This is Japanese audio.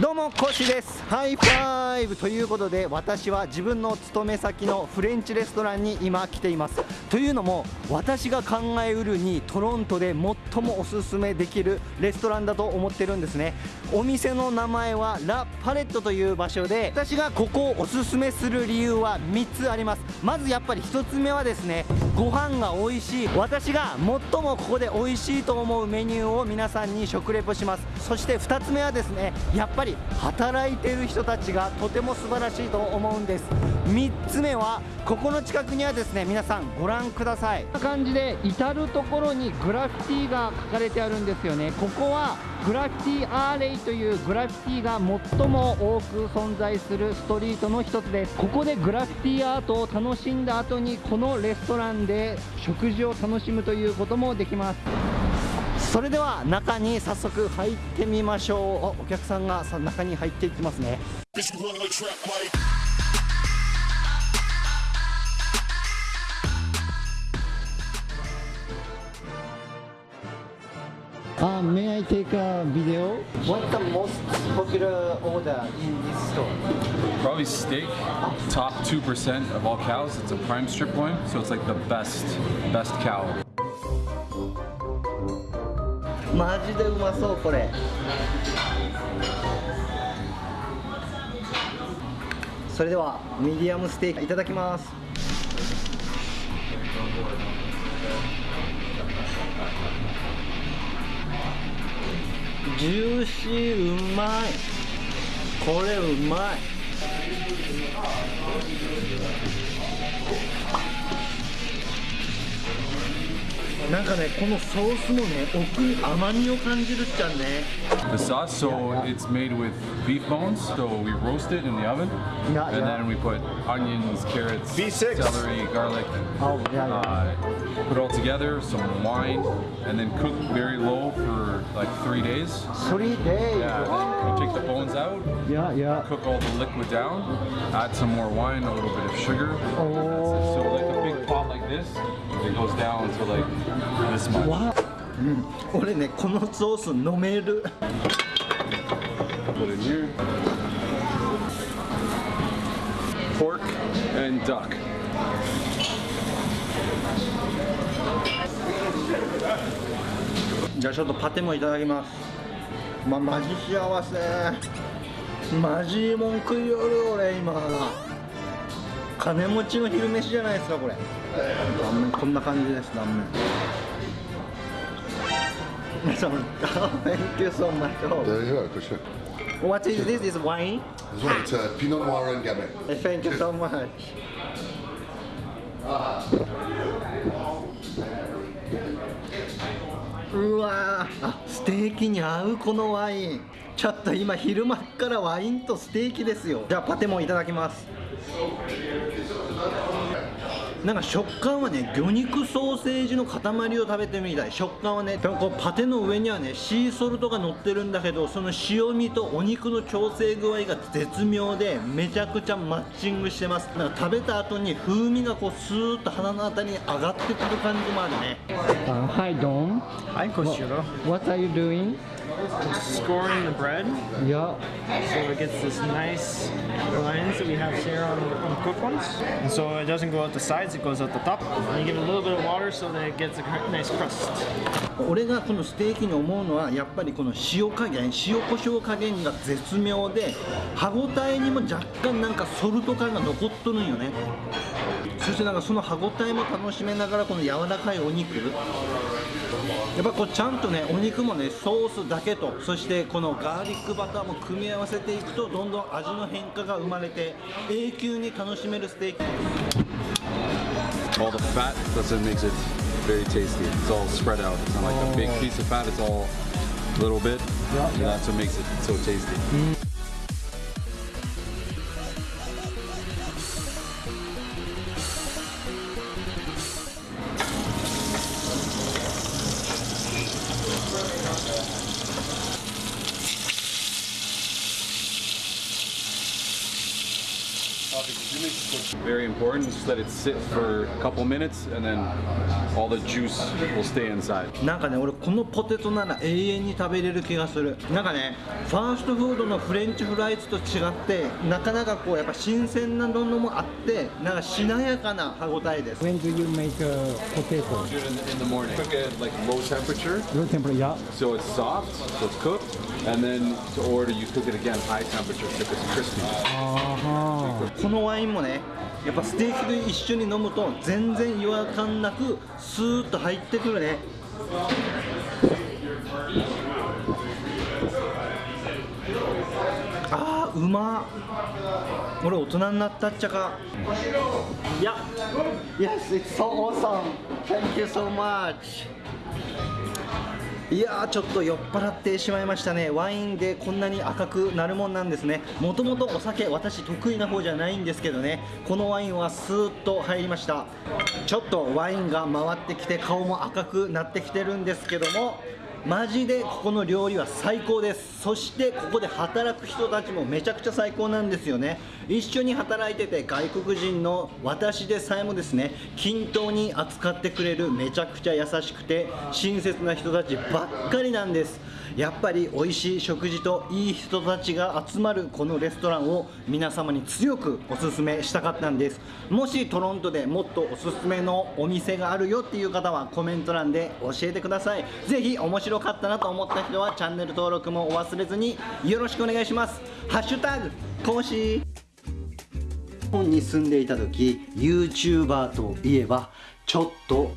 どうもコシです。ハイファイブということで私は自分の勤め先のフレンチレストランに今来ています。というのも私が考えうるにトロントで最もおすすめできるレストランだと思ってるんですね。お店の名前はラ・パレットという場所で私がここをおすすめする理由は3つあります。まずやっぱり1つ目はですねご飯が美味しい。私が最もここで美味しいと思うメニューを皆さんに食レポします。そして2つ目はですねやっぱりり働いてる人たちがとても素晴らしいと思うんです。3つ目はここの近くにはですね皆さんご覧ください。こんな感じで至る所にグラフィティが書かれてあるんですよね。ここはグラフィティアーレイというグラフィティが最も多く存在するストリートの一つです。ここでグラフィティアートを楽しんだ後にこのレストランで食事を楽しむということもできます。それでは中に早速入ってみましょうおお客さんがさ中に入っていきますね Uh, may I take a video? What's the most popular order in this store? Probably steak, top 2% of all cows. It's a prime strip loin, so it's like the best, best cow. マジでうまそうこれ。それではミディアムステーキいただきます。ジューシーうまい。これうまい。なんかねこのソースもね奥に甘みを感じるっちゃね The sauce, so it's made with beef bones, so we roast it in the oven, Yeah, and yeah. then we put onions, carrots, V6. celery, garlic, Oh, yeah, yeah. Uh, put it all together, some wine, and then cook very low for like three days. 3 days Yeah, then you take the bones out, yeah yeah cook all the liquid down, add some more wine, a little bit of sugar. and that's it. So like a big pot like this, it goes down to like this much. わうん俺ねこのソース飲める Put in here. Pork and duck. じゃあちょっとパテもいただきますまマジ幸せマジもん食いよる俺今金持ちの昼飯じゃないですかこれ断面こんな感じです断面 Thank you so much you go, for sure. What is this? Is wine? This one, it's uh, Pinot Noir and Gamay. Thank you so much うわーあステーキに合うこのワインちょっと今昼間っからワインとステーキですよじゃあパテもいただきますなんか食感はね魚肉ソーセージの塊を食べてみたい食感はねでもこうパテの上にはねシーソルトが乗ってるんだけどその塩味とお肉の調整具合が絶妙でめちゃくちゃマッチングしてますなんか食べた後に風味がこうスーッと鼻のあたりに上がってくる感じもあるね hi Don. Hi, Koshiro. What are you doing? Scoring the bread Yeah. so it gets this nice lines that we have here on, on cooked ones. And so it doesn't go out the sides, it goes out the top. And you give it a little bit of water so that it gets a nice crust. 俺がこのステーキに思うのはやっぱりこの塩加減塩コショウ加減が絶妙で歯ごたえにも若干なんかソルト感が残っとるんよねそしてなんかその歯ごたえも楽しめながらこの柔らかいお肉やっぱこうちゃんとねお肉もねソースそしてこのガーリックバターも組み合わせていくとどんどん味の変化が生まれて永久に楽しめるステーキ。です。Very important, just let it sit for a couple minutes and then all the juice will stay inside. なんかね俺このポテトなら永遠に食べれる気がするなんかねファーストフードのフレンチフライズと違ってなかなかこうやっぱ新鮮なのもあってなんかしなやかな歯ごたえです When do you make a potato? In, the morning. Cook it at like low temperature Low temperature, yeah. so it's soft, so it's cooked. And then to order, you cook it again high temperature so it's crispy. このワインもねやっぱステーキと一緒に飲むと全然違和感なくスーッと入ってくるね。あーうま俺大人になったっちゃか。いや。Yes, it's so awesome. Thank you so much いやーちょっと酔っ払ってしまいましたね。ワインでこんなに赤くなるもんなんですね。もともとお酒私得意な方じゃないんですけどね。このワインはスーッと入りました。ちょっとワインが回ってきて顔も赤くなってきてるんですけどもマジでここの料理は最高です。そしてここで働く人たちもめちゃくちゃ最高なんですよね。一緒に働いてて外国人の私でさえもですね均等に扱ってくれるめちゃくちゃ優しくて親切な人たちばっかりなんです。やっぱり美味しい食事といい人たちが集まるこのレストランを皆様に強くおすすめしたかったんです。もしトロントでもっとおすすめのお店があるよっていう方はコメント欄で教えてください。ぜひ面白かったなと思った人はチャンネル登録もお忘れずによろしくお願いします。ハッシュタグ講師日本に住んでいた時 YouTuber といえばちょっと